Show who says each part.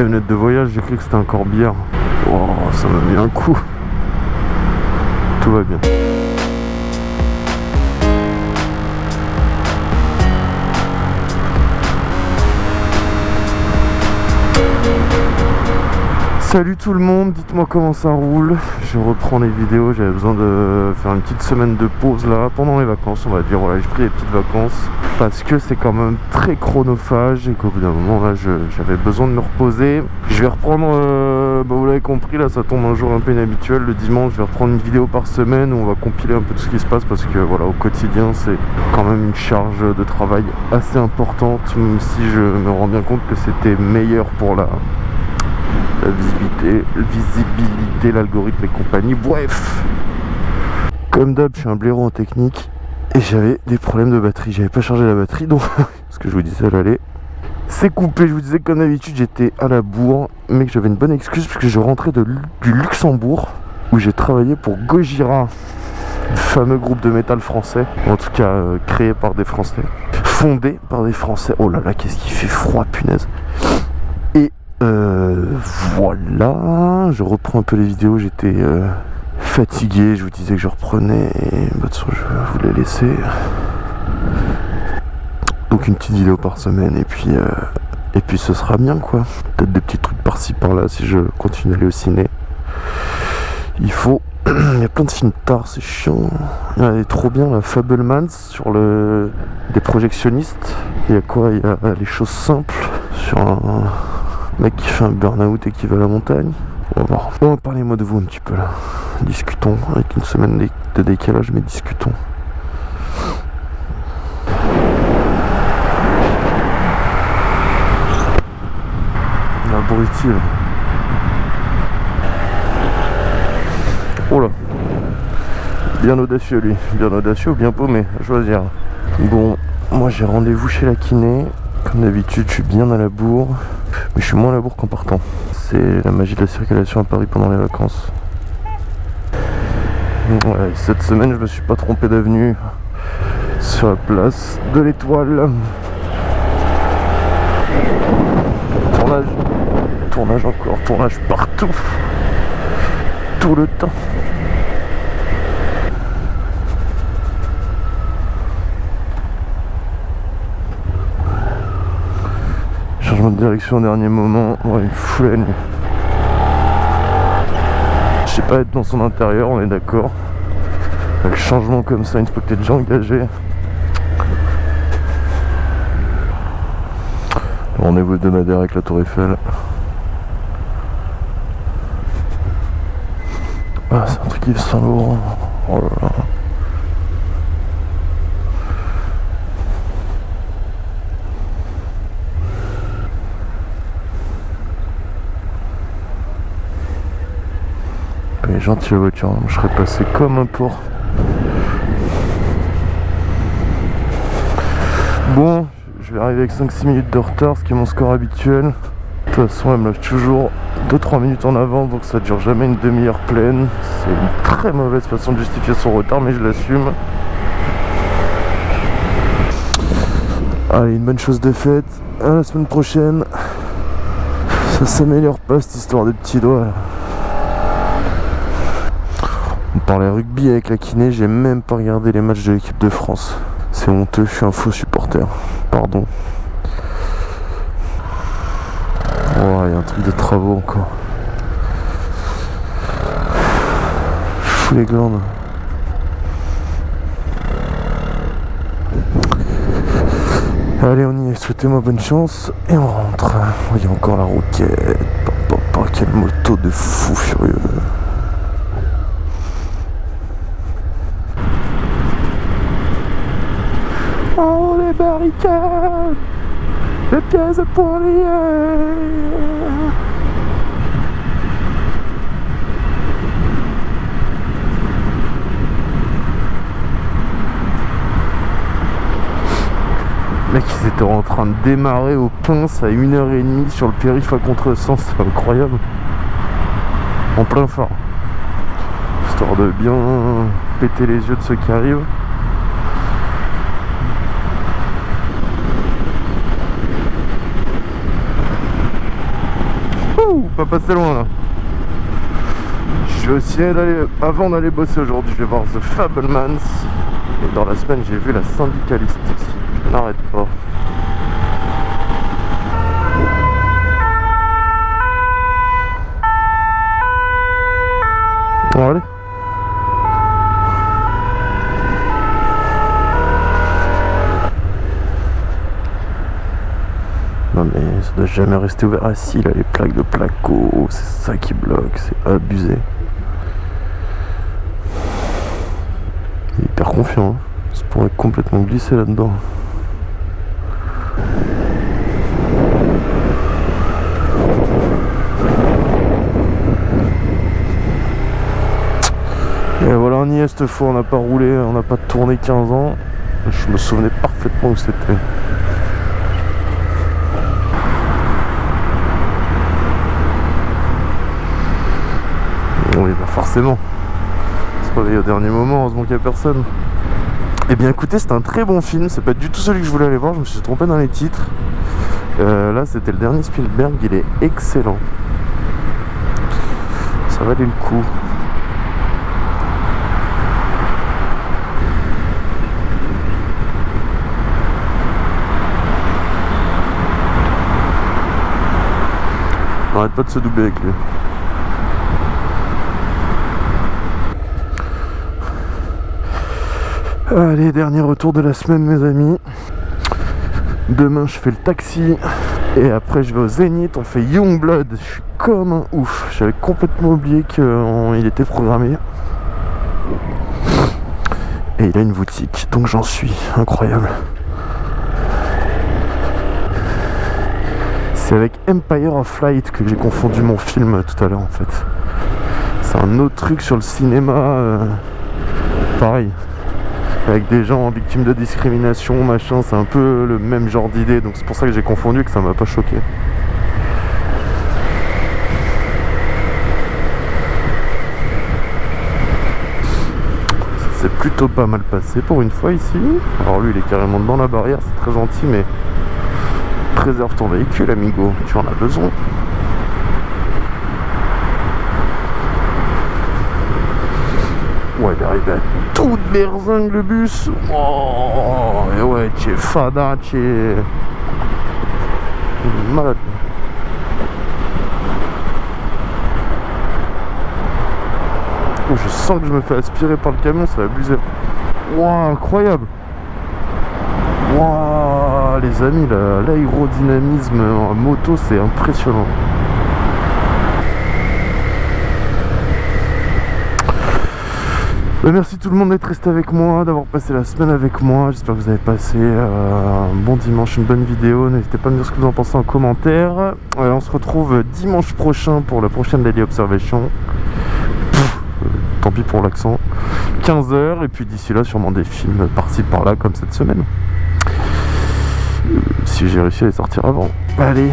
Speaker 1: camionnette de voyage, j'ai cru que c'était un corbière. Oh, ça m'a mis un coup. Tout va bien. Salut tout le monde, dites-moi comment ça roule. Je reprends les vidéos, j'avais besoin de faire une petite semaine de pause là, pendant les vacances on va dire. Voilà, j'ai pris les petites vacances parce que c'est quand même très chronophage et qu'au bout d'un moment là j'avais besoin de me reposer. Je vais reprendre, euh, bah, vous l'avez compris là, ça tombe un jour un peu inhabituel. Le dimanche je vais reprendre une vidéo par semaine où on va compiler un peu tout ce qui se passe parce que voilà, au quotidien c'est quand même une charge de travail assez importante, même si je me rends bien compte que c'était meilleur pour la la visibilité, visibilité l'algorithme et compagnie. Bref, comme d'hab, je suis un blaireau en technique et j'avais des problèmes de batterie. J'avais pas chargé la batterie, donc ce que je vous disais, allait. C'est coupé, je vous disais que comme d'habitude j'étais à la bourre, mais que j'avais une bonne excuse puisque je rentrais de, du Luxembourg où j'ai travaillé pour Gojira, le fameux groupe de métal français, en tout cas euh, créé par des Français, fondé par des Français. Oh là là, qu'est-ce qui fait froid, punaise. Euh, voilà, je reprends un peu les vidéos, j'étais euh, fatigué, je vous disais que je reprenais, bah, je voulais laisser. Donc une petite vidéo par semaine, et puis, euh, et puis ce sera bien quoi. Peut-être des petits trucs par-ci par-là si je continue à aller au ciné. Il faut... Il y a plein de films tard, c'est chiant. Il est trop bien la Fablemans sur le... des projectionnistes. Il y a quoi? Il y a les choses simples sur un mec qui fait un burn-out et qui va à la montagne. On va voir. Parlez-moi de vous un petit peu là. Discutons avec une semaine de décalage, mais discutons. Abruti là. Oh là. Bien audacieux lui. Bien audacieux bien paumé, choisir. Bon, moi j'ai rendez-vous chez la kiné. Comme d'habitude, je suis bien à la bourre. Mais je suis moins à la bourre qu'en partant. C'est la magie de la circulation à Paris pendant les vacances. cette semaine, je me suis pas trompé d'avenue sur la place de l'étoile. Tournage, tournage encore, tournage partout, tout le temps. De direction au dernier moment, ouais, une foule Je sais pas être dans son intérieur, on est d'accord. Le changement comme ça, une fois que t'es déjà engagé. Rendez-vous hebdomadaire avec la tour Eiffel. Ah, c'est un truc qui Saint Laurent. Gentil la voiture, je serais passé comme un porc. Bon, je vais arriver avec 5-6 minutes de retard, ce qui est mon score habituel. De toute façon, elle me lâche toujours 2-3 minutes en avant, donc ça dure jamais une demi-heure pleine. C'est une très mauvaise façon de justifier son retard, mais je l'assume. Allez, une bonne chose de faite. À la semaine prochaine. Ça s'améliore pas cette histoire de petits doigts. On parlait rugby avec la kiné, j'ai même pas regardé les matchs de l'équipe de France. C'est honteux, je suis un faux supporter. Pardon. Oh, il y a un truc de travaux encore. Fou les glandes. Allez, on y est. Souhaitez-moi bonne chance. Et on rentre. Il y a encore la roquette. Papa, quelle moto de fou furieux. Barricades, les pièces pour lier. Mec, ils étaient en train de démarrer au pince à 1h30 sur le périph' à contresens, c'est incroyable. En plein phare. Histoire de bien péter les yeux de ceux qui arrivent. Pas passer loin là. Je vais aussi aller, avant d'aller bosser aujourd'hui, je vais voir The Fablemans. Et dans la semaine, j'ai vu la syndicaliste n'arrête pas. Non mais ça doit jamais rester ouvert. Ah si, là les plaques de placo, c'est ça qui bloque, c'est abusé. Il est hyper confiant, hein. ça pourrait complètement glisser là-dedans. Et voilà, on y est cette fois, on n'a pas roulé, on n'a pas tourné 15 ans. Je me souvenais parfaitement où c'était. Forcément. Se au dernier moment, heureusement qu'il n'y a personne. Eh bien écoutez, c'est un très bon film, c'est pas du tout celui que je voulais aller voir, je me suis trompé dans les titres. Euh, là, c'était le dernier Spielberg, il est excellent. Ça valait le coup. Arrête pas de se doubler avec lui. Allez, dernier retour de la semaine mes amis. Demain je fais le taxi et après je vais au Zénith, on fait Youngblood. Je suis comme un ouf. J'avais complètement oublié qu'il était programmé. Et il a une boutique, donc j'en suis. Incroyable. C'est avec Empire of Light que j'ai confondu mon film tout à l'heure en fait. C'est un autre truc sur le cinéma. euh, pareil, avec des gens victimes de discrimination, machin, c'est un peu le même genre d'idée, donc c'est pour ça que j'ai confondu que ça m'a pas choqué. C'est plutôt pas mal passé pour une fois ici. Alors lui il est carrément dans la barrière, c'est très gentil, mais préserve ton véhicule amigo, tu en as besoin. Ouais, il est arrivé à toute berzingue le bus. Oh, et ouais, tu es fada, tu es... Il est malade. Oh, je sens que je me fais aspirer par le camion, ça va abuser. Incroyable. Les amis, la- l'aérodynamisme en moto, c'est impressionnant. Merci tout le monde d'être resté avec moi, d'avoir passé la semaine avec moi. J'espère que vous avez passé euh, un bon dimanche, une bonne vidéo. N'hésitez pas à me dire ce que vous en pensez en commentaire. Euh, on se retrouve dimanche prochain pour la prochaine Daily Observation. Euh, tant pis pour l'accent. 15h et puis d'ici là sûrement des films par-ci par-là comme cette semaine. Si j'ai réussi à les sortir avant. Allez,